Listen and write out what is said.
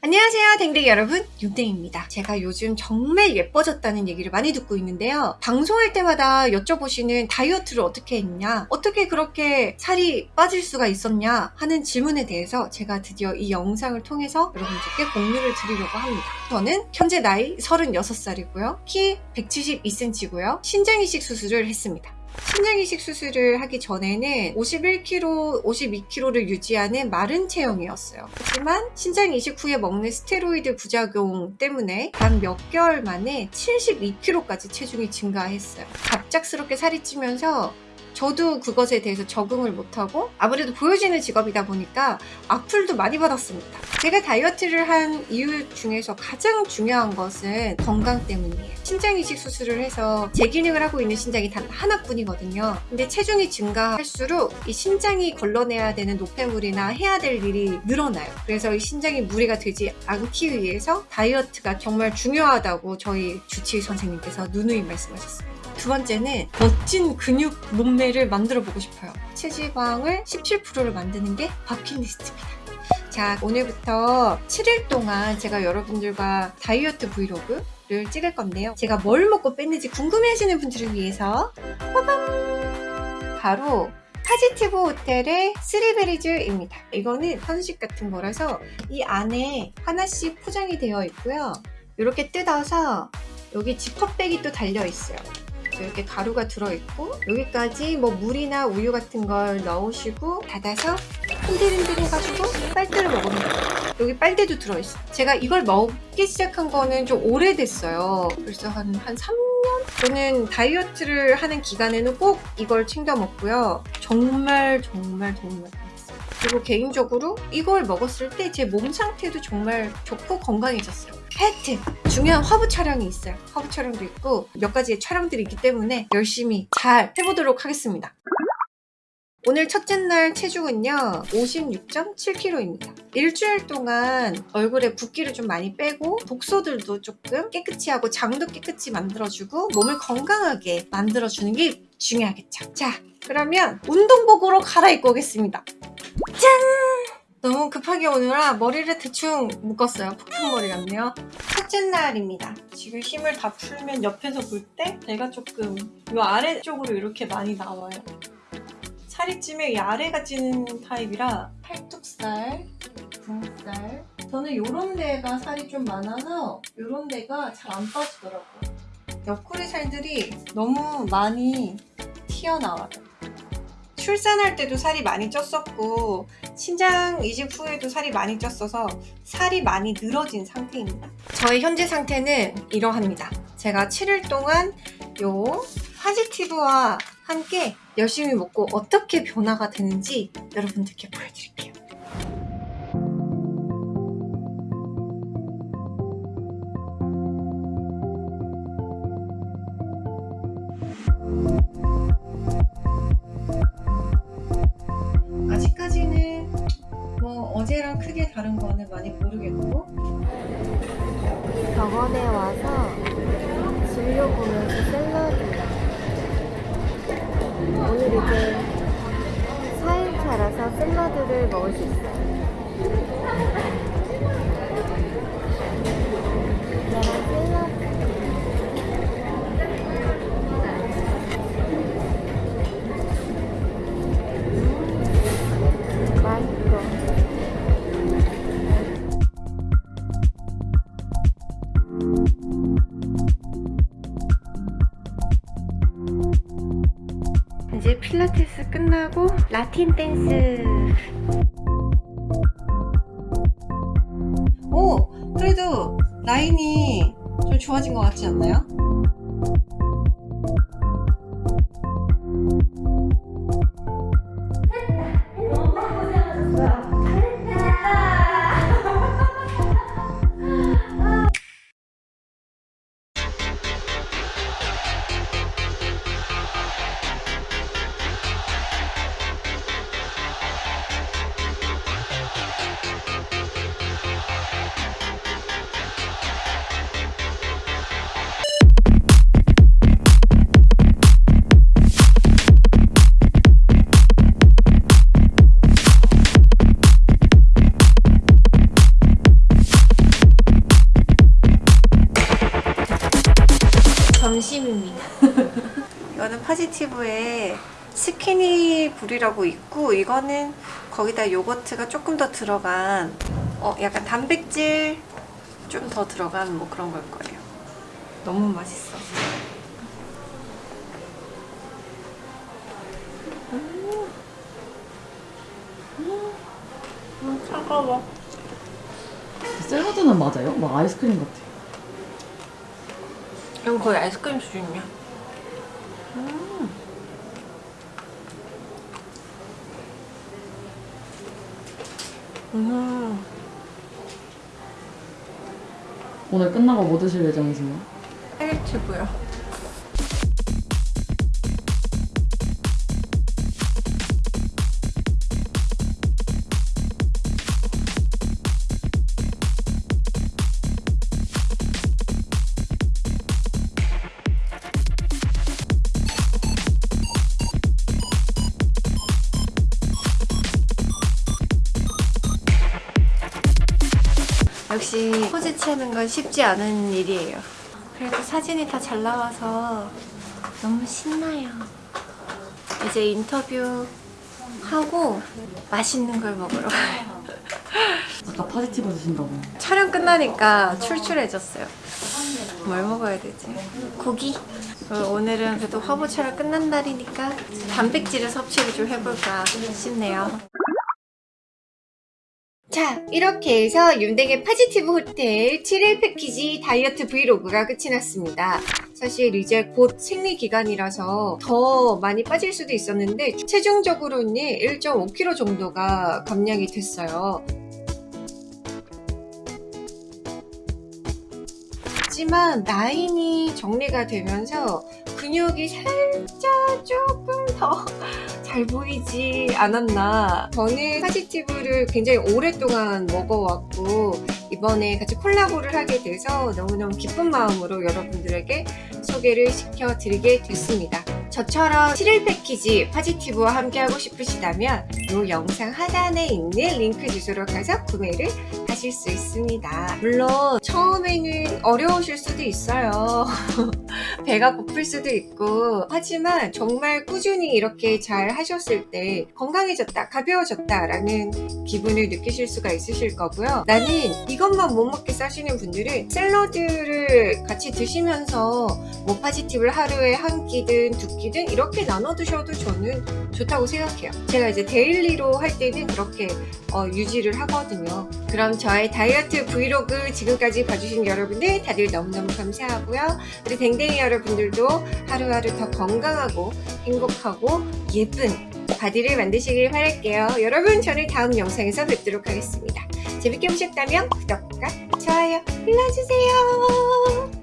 안녕하세요 댕댕이 여러분. 윤댕입니다. 제가 요즘 정말 예뻐졌다는 얘기를 많이 듣고 있는데요. 방송할 때마다 여쭤보시는 다이어트를 어떻게 했냐 어떻게 그렇게 살이 빠질 수가 있었냐 하는 질문에 대해서 제가 드디어 이 영상을 통해서 여러분들께 공유를 드리려고 합니다. 저는 현재 나이 36살이고요. 키 172cm고요. 신장 이식 수술을 했습니다 신장 이식 수술을 하기 전에는 51kg, 52kg를 유지하는 마른 체형이었어요. 하지만 신장 이식 후에 먹는 스테로이드 부작용 때문에 단 몇 개월 만에 72kg까지 체중이 증가했어요. 갑작스럽게 살이 찌면서 저도 그것에 대해서 적응을 못하고 아무래도 보여지는 직업이다 보니까 악플도 많이 받았습니다. 제가 다이어트를 한 이유 중에서 가장 중요한 것은 건강 때문이에요. 신장 이식 수술을 해서 재기능을 하고 있는 신장이 단 하나뿐이거든요. 근데 체중이 증가할수록 이 신장이 걸러내야 되는 노폐물이나 해야 될 일이 늘어나요. 그래서 이 신장이 무리가 되지 않기 위해서 다이어트가 정말 중요하다고 저희 주치의 선생님께서 누누이 말씀하셨습니다. 두 번째는 멋진 근육 몸매를 만들어 보고 싶어요. 체지방을 17%를 만드는 게 버킷리스트입니다. 자 오늘부터 7일 동안 제가 여러분들과 다이어트 브이로그를 찍을 건데요. 제가 뭘 먹고 뺐는지 궁금해 하시는 분들을 위해서 빠밤! 바로 파지티브 호텔의 쓰리베리즈입니다. 이거는 편식 같은 거라서 이 안에 하나씩 포장이 되어 있고요. 이렇게 뜯어서 여기 지퍼백이 또 달려 있어요. 이렇게 가루가 들어있고 여기까지 뭐 물이나 우유 같은 걸 넣으시고 닫아서 흔들흔들 해가지고 빨대를 먹으면 돼요. 여기 빨대도 들어있어요. 제가 이걸 먹기 시작한 거는 좀 오래됐어요. 벌써 한, 한 3년? 저는 다이어트를 하는 기간에는 꼭 이걸 챙겨 먹고요. 정말 정말 정말 그리고 개인적으로 이걸 먹었을 때 제 몸 상태도 정말 좋고 건강해졌어요. 팩트! 중요한 화보 촬영이 있어요. 화보 촬영도 있고 몇 가지의 촬영들이 있기 때문에 열심히 잘 해보도록 하겠습니다. 오늘 첫째 날 체중은요 56.7kg입니다. 일주일 동안 얼굴에 붓기를 좀 많이 빼고 독소들도 조금 깨끗이 하고 장도 깨끗이 만들어주고 몸을 건강하게 만들어주는 게 중요하겠죠. 자 그러면 운동복으로 갈아입고 오겠습니다 짠! 너무 급하게 오느라 머리를 대충 묶었어요. 폭풍머리 같네요. 첫째 날입니다. 지금 힘을 다 풀면 옆에서 볼때 배가 조금 이 아래쪽으로 이렇게 많이 나와요. 살이 찌면 이 아래가 찌는 타입이라 팔뚝살, 등살 저는 이런 데가 살이 좀 많아서 이런 데가 잘 안 빠지더라고요. 옆구리 살들이 너무 많이 튀어나와요. 출산할 때도 살이 많이 쪘었고 신장 이식 후에도 살이 많이 쪘어서 살이 많이 늘어진 상태입니다. 저의 현재 상태는 이러합니다. 제가 7일 동안 요 파지티브와 함께 열심히 먹고 어떻게 변화가 되는지 여러분들께 보여드릴게요 어제랑 크게 다른 거는 많이 모르겠고. 병원에 와서 진료 보면서 샐러드. 오늘 이제 4일차라서 샐러드를 먹을 수 있어요. 이제 끝나고 라틴 댄스 오! 그래도 라인이 좀 좋아진 것 같지 않나요? 이거는 파지티브의 스키니 불이라고 있고 이거는 거기다 요거트가 조금 더 들어간 어 약간 단백질 좀 더 들어간 뭐 그런 걸 거예요. 너무 맛있어. 음, 차가워. 샐러드는 맞아요? 막 아이스크림 같아. 이건 거의 아이스크림 수준이야. 음. 음. 오늘 끝나고 뭐 드실 예정이세요? 헬리튜브요. 역시 포즈 취하는 건 쉽지 않은 일이에요. 그래도 사진이 다 잘 나와서 너무 신나요. 이제 인터뷰 하고 맛있는 걸 먹으러 가요. 아까 파지티브 드신다고. 촬영 끝나니까 출출해졌어요. 뭘 먹어야 되지? 고기? 어, 오늘은 그래도 화보 촬영 끝난 날이니까 단백질을 섭취를 좀 해볼까 싶네요. 자, 이렇게 해서 윤댕의 파지티브 호텔 7일 패키지 다이어트 브이로그가 끝이 났습니다. 사실 이제 곧 생리 기간이라서 더 많이 빠질 수도 있었는데 최종적으로는 1.5kg 정도가 감량이 됐어요. 하지만 라인이 정리가 되면서 근육이 살짝 조금 더 잘 보이지 않았나. 저는 파지티브를 굉장히 오랫동안 먹어왔고 이번에 같이 콜라보를 하게 돼서 너무너무 기쁜 마음으로 여러분들에게 소개를 시켜드리게 됐습니다 저처럼 7일 패키지 파지티브와 함께하고 싶으시다면 이 영상 하단에 있는 링크 주소로 가서 구매를 하실 수 있습니다. 물론 처음에는 어려우실 수도 있어요. 배가 고플 수도 있고. 하지만 정말 꾸준히 이렇게 잘 하셨을 때 건강해졌다 가벼워졌다 라는 기분을 느끼실 수가 있으실 거고요. 나는 이것만 못 먹겠다 하시는 분들은 샐러드를 같이 드시면서 뭐 파지티브를 하루에 한 끼든 두 끼든 이렇게 나눠 드셔도 저는 좋다고 생각해요 제가 이제 daily로 할 때는 그렇게 어, 유지를 하거든요 그럼 저의 다이어트 브이로그 지금까지 봐주신 여러분들 다들 너무너무 감사하고요 우리 댕댕이 여러분들도 하루하루 더 건강하고 행복하고 예쁜 바디를 만드시길 바랄게요. 여러분 저는 다음 영상에서 뵙도록 하겠습니다. 재밌게 보셨다면 구독과 좋아요 눌러주세요.